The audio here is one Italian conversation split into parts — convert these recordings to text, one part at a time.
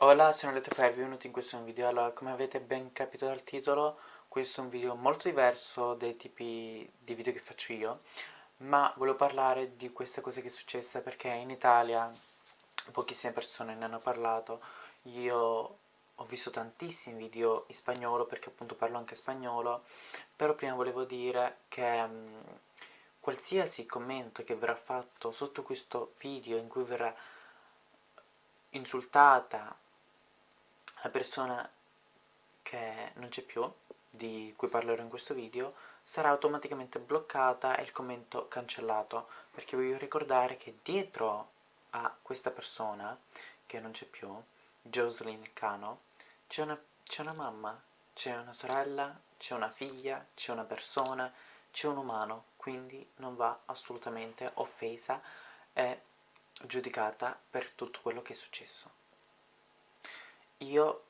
Hola, sono Letterfire, benvenuti in questo video. Allora, come avete ben capito dal titolo, questo è un video molto diverso dai tipi di video che faccio io, ma volevo parlare di questa cosa che è successa perché in Italia pochissime persone ne hanno parlato. Io ho visto tantissimi video in spagnolo perché appunto parlo anche spagnolo, però prima volevo dire che um, qualsiasi commento che verrà fatto sotto questo video in cui verrà insultata la persona che non c'è più, di cui parlerò in questo video, sarà automaticamente bloccata e il commento cancellato, perché voglio ricordare che dietro a questa persona, che non c'è più, Jocelyn Cano, c'è una, una mamma, c'è una sorella, c'è una figlia, c'è una persona, c'è un umano, quindi non va assolutamente offesa e giudicata per tutto quello che è successo io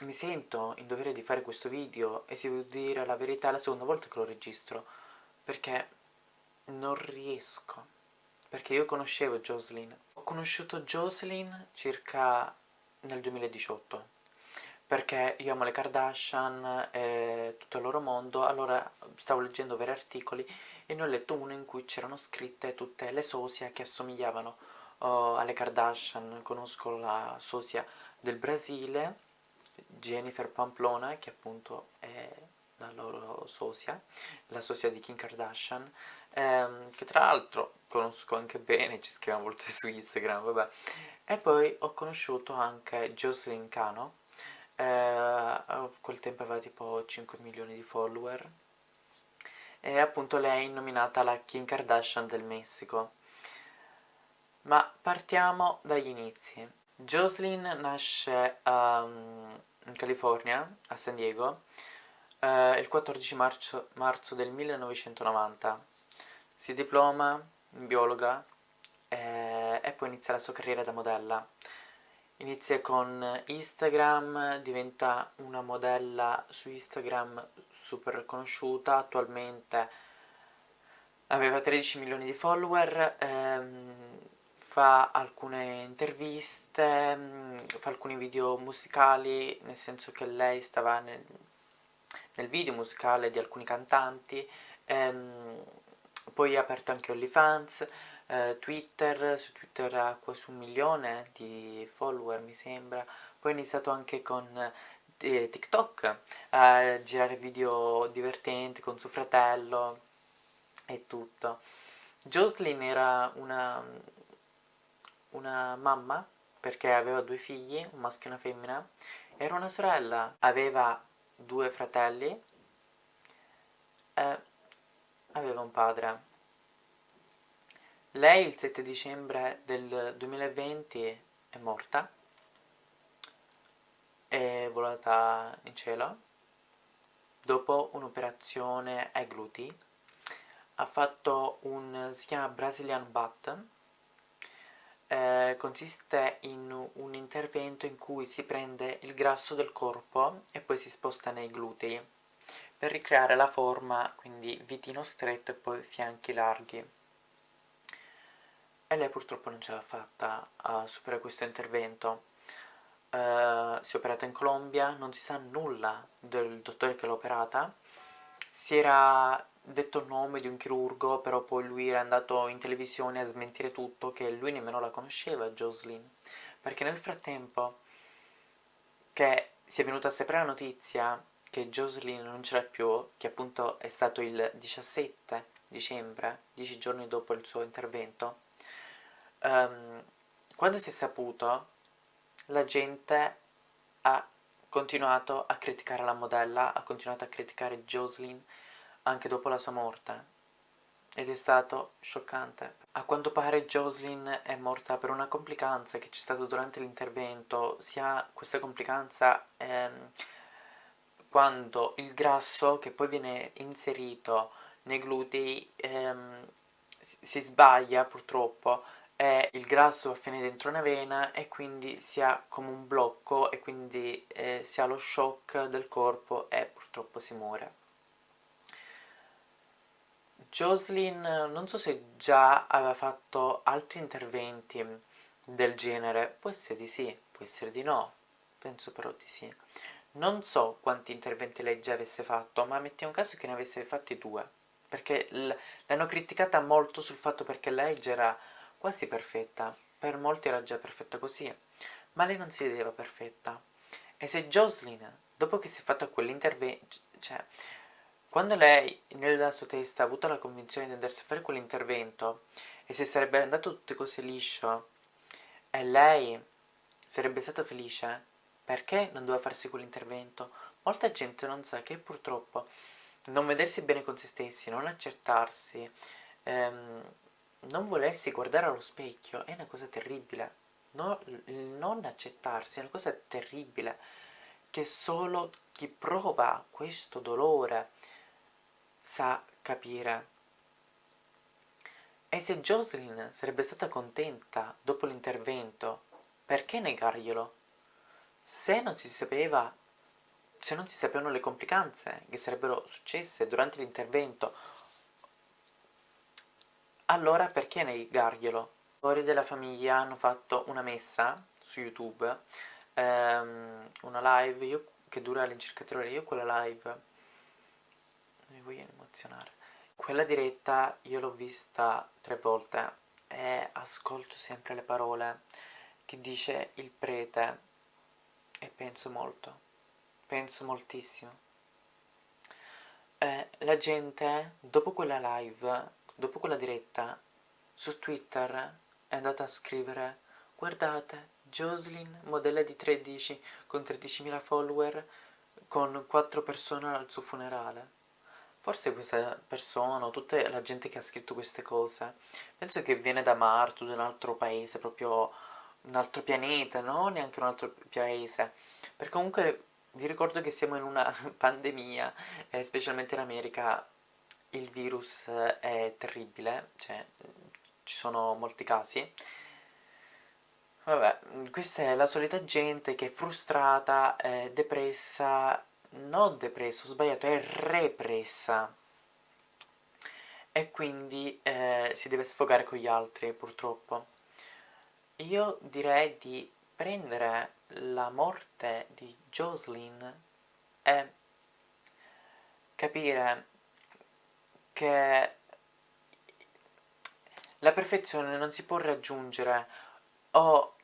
mi sento in dovere di fare questo video e se devo dire la verità è la seconda volta che lo registro perché non riesco. Perché io conoscevo Jocelyn. Ho conosciuto Jocelyn circa nel 2018 perché io amo le Kardashian e tutto il loro mondo. Allora stavo leggendo vari articoli e ne ho letto uno in cui c'erano scritte tutte le sosia che assomigliavano oh, alle Kardashian. Conosco la sosia del Brasile, Jennifer Pamplona, che appunto è la loro sosia, la sosia di Kim Kardashian, ehm, che tra l'altro conosco anche bene, ci scriviamo molte su Instagram, vabbè. E poi ho conosciuto anche Jocelyn Cano, eh, a quel tempo aveva tipo 5 milioni di follower, e appunto lei è nominata la Kim Kardashian del Messico. Ma partiamo dagli inizi. Jocelyn nasce um, in California, a San Diego, uh, il 14 marzo, marzo, del 1990. Si diploma in biologa e, e poi inizia la sua carriera da modella. Inizia con Instagram, diventa una modella su Instagram super conosciuta, attualmente aveva 13 milioni di follower, ehm, fa alcune interviste, mm, fa alcuni video musicali, nel senso che lei stava nel, nel video musicale di alcuni cantanti, ehm, poi ha aperto anche OnlyFans, eh, Twitter, su Twitter ha quasi un milione di follower mi sembra, poi ha iniziato anche con eh, TikTok a girare video divertenti con suo fratello e tutto. Jocelyn era una una mamma perché aveva due figli, un maschio e una femmina, era una sorella, aveva due fratelli e aveva un padre. Lei il 7 dicembre del 2020 è morta, è volata in cielo dopo un'operazione ai glutei. Ha fatto un, si chiama Brazilian Butt, eh, consiste in un intervento in cui si prende il grasso del corpo e poi si sposta nei glutei per ricreare la forma, quindi vitino stretto e poi fianchi larghi. E lei purtroppo non ce l'ha fatta a superare questo intervento. Uh, si è operata in Colombia, non si sa nulla del dottore che l'ha operata. Si era detto il nome di un chirurgo, però poi lui era andato in televisione a smentire tutto, che lui nemmeno la conosceva, Jocelyn. Perché nel frattempo che si è venuta a sapere la notizia che Jocelyn non c'era più, che appunto è stato il 17 dicembre, dieci giorni dopo il suo intervento, um, quando si è saputo, la gente ha continuato a criticare la modella, ha continuato a criticare Jocelyn, anche dopo la sua morte ed è stato scioccante. A quanto pare Jocelyn è morta per una complicanza che c'è stata durante l'intervento, sia questa complicanza ehm, quando il grasso che poi viene inserito nei glutei ehm, si sbaglia purtroppo e il grasso va a finire dentro una vena e quindi si ha come un blocco e quindi eh, si ha lo shock del corpo e purtroppo si muore. Jocelyn non so se già aveva fatto altri interventi del genere, può essere di sì, può può essere di no, penso però di sì. Non so quanti interventi lei già avesse fatto, ma mettiamo caso che ne avesse fatti due, perché l'hanno criticata molto sul fatto perché lei già era quasi perfetta, per molti era già perfetta così, ma lei non si vedeva perfetta. E se Jocelyn, dopo che si è fatto quell'intervento, cioè, quando lei nella sua testa ha avuto la convinzione di andarsi a fare quell'intervento e se sarebbe andato tutte cose liscio e lei sarebbe stata felice, perché non doveva farsi quell'intervento? Molta gente non sa che purtroppo non vedersi bene con se stessi, non accettarsi, ehm, non volersi guardare allo specchio è una cosa terribile. No, non accettarsi è una cosa terribile che solo chi prova questo dolore sa capire. E se Jocelyn sarebbe stata contenta dopo l'intervento, perché negarglielo? Se non si sapeva, se non si sapevano le complicanze che sarebbero successe durante l'intervento, allora perché negarglielo? I fuori della famiglia hanno fatto una messa su YouTube, ehm, una live io, che dura all'incirca tre ore, io quella live mi voglio emozionare. Quella diretta io l'ho vista tre volte e ascolto sempre le parole che dice il prete e penso molto, penso moltissimo. Eh, la gente, dopo quella live, dopo quella diretta, su Twitter è andata a scrivere guardate, Jocelyn, modella di 13, con 13.000 follower, con 4 persone al suo funerale. Forse questa persona o tutta la gente che ha scritto queste cose, penso che viene da Marte, da un altro paese, proprio un altro pianeta, no? Neanche un altro paese. Perché comunque vi ricordo che siamo in una pandemia, eh, specialmente in America il virus è terribile, cioè ci sono molti casi. Vabbè, questa è la solita gente che è frustrata, è depressa, non depressa, ho sbagliato, è repressa. E quindi eh, si deve sfogare con gli altri, purtroppo. Io direi di prendere la morte di Jocelyn e capire che la perfezione non si può raggiungere o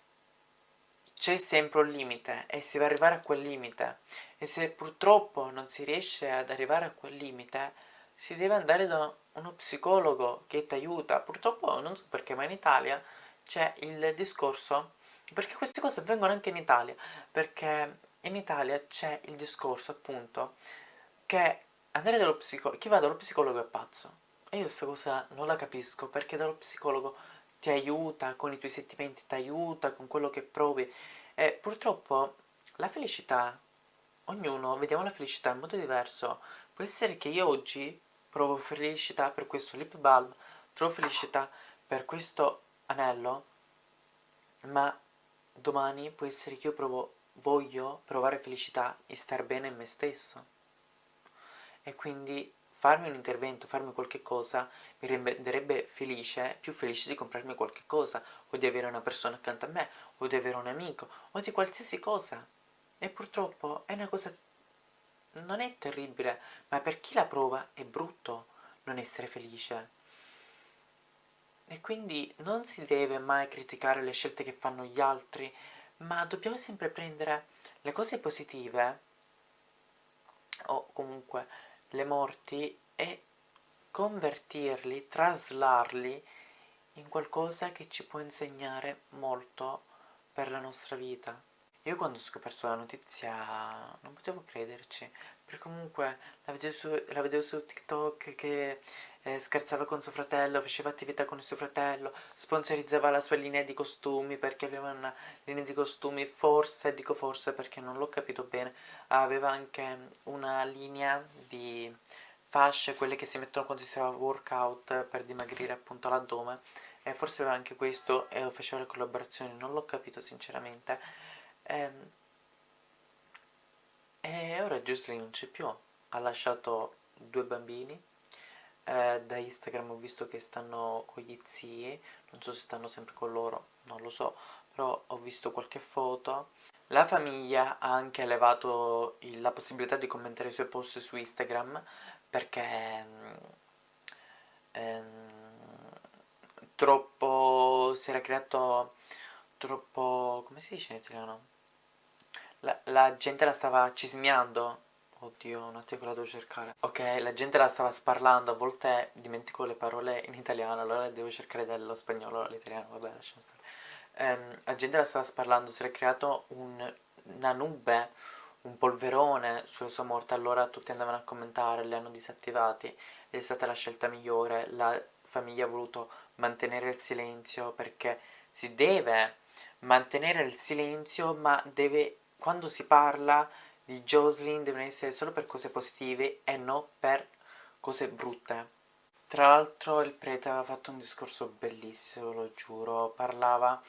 c'è sempre un limite e si va arrivare a quel limite. E se purtroppo non si riesce ad arrivare a quel limite si deve andare da uno psicologo che ti aiuta. Purtroppo non so perché ma in Italia c'è il discorso, perché queste cose avvengono anche in Italia, perché in Italia c'è il discorso appunto che andare dallo psicologo, chi va dallo psicologo è pazzo. E io questa cosa non la capisco, perché dallo psicologo ti aiuta con i tuoi sentimenti, ti aiuta con quello che provi. E purtroppo la felicità, ognuno vediamo la felicità in modo diverso. Può essere che io oggi provo felicità per questo lip balm, trovo felicità per questo anello, ma domani può essere che io provo, voglio provare felicità e star bene in me stesso. E quindi farmi un intervento, farmi qualche cosa, mi renderebbe felice, più felice di comprarmi qualche cosa, o di avere una persona accanto a me, o di avere un amico, o di qualsiasi cosa. E purtroppo è una cosa... non è terribile, ma per chi la prova è brutto non essere felice. E quindi non si deve mai criticare le scelte che fanno gli altri, ma dobbiamo sempre prendere le cose positive, o comunque le morti, e convertirli, traslarli in qualcosa che ci può insegnare molto per la nostra vita. Io quando ho scoperto la notizia non potevo crederci, perché comunque la vedevo su, la vedevo su TikTok che eh, scherzava con suo fratello, faceva attività con il suo fratello, sponsorizzava la sua linea di costumi perché aveva una linea di costumi, forse, dico forse perché non l'ho capito bene, aveva anche una linea di fasce, quelle che si mettono quando si fa workout per dimagrire appunto l'addome, e forse aveva anche questo e faceva le collaborazioni, non l'ho capito sinceramente. E, ehm, e ora Jocelyn non c'è più, ha lasciato due bambini, eh, da Instagram ho visto che stanno con gli zii, non so se stanno sempre con loro, non lo so, però ho visto qualche foto. La famiglia ha anche elevato il, la possibilità di commentare i suoi post su Instagram perché ehm, troppo si era creato troppo come si dice in italiano? La, la gente la stava cismiando Oddio, un attimo la devo cercare. Ok, la gente la stava sparlando, a volte dimentico le parole in italiano, allora devo cercare dello spagnolo all'italiano, vabbè, lasciamo stare. Um, la gente la stava sparlando, si era creato un, una nube, un polverone sulla sua morte, allora tutti andavano a commentare, li hanno disattivati, è stata la scelta migliore, la famiglia ha voluto mantenere il silenzio perché si deve mantenere il silenzio, ma deve, quando si parla di Jocelyn devono essere solo per cose positive e non per cose brutte. Tra l'altro il prete aveva fatto un discorso bellissimo, lo giuro, parlava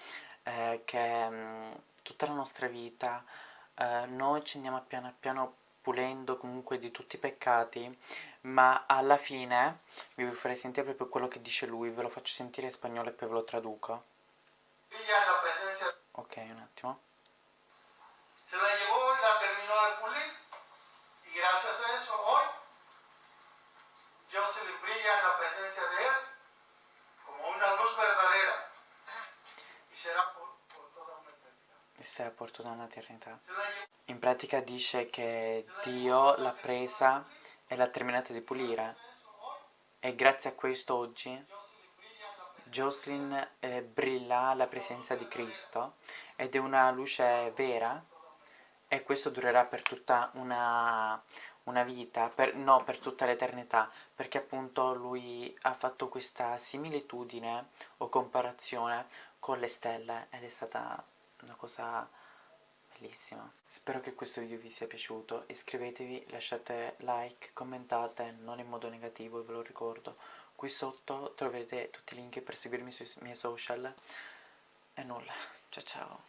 eh, che mh, tutta la nostra vita eh, noi ci andiamo piano piano pulendo comunque di tutti i peccati, ma alla fine vi farei sentire proprio quello che dice lui, ve lo faccio sentire in spagnolo e poi ve lo traduco. Ok, un attimo. E sarà por tutta un'eternità. In pratica dice che Dio l'ha presa e l'ha terminata di pulire. E grazie a questo oggi Jocelyn eh, brilla alla presenza di Cristo ed è una luce vera e questo durerà per tutta una, una vita, per, no, per tutta l'eternità, perché appunto lui ha fatto questa similitudine o comparazione con le stelle ed è stata una cosa bellissima. Spero che questo video vi sia piaciuto, iscrivetevi, lasciate like, commentate, non in modo negativo, ve lo ricordo. Qui sotto troverete tutti i link per seguirmi sui miei social e nulla, ciao ciao!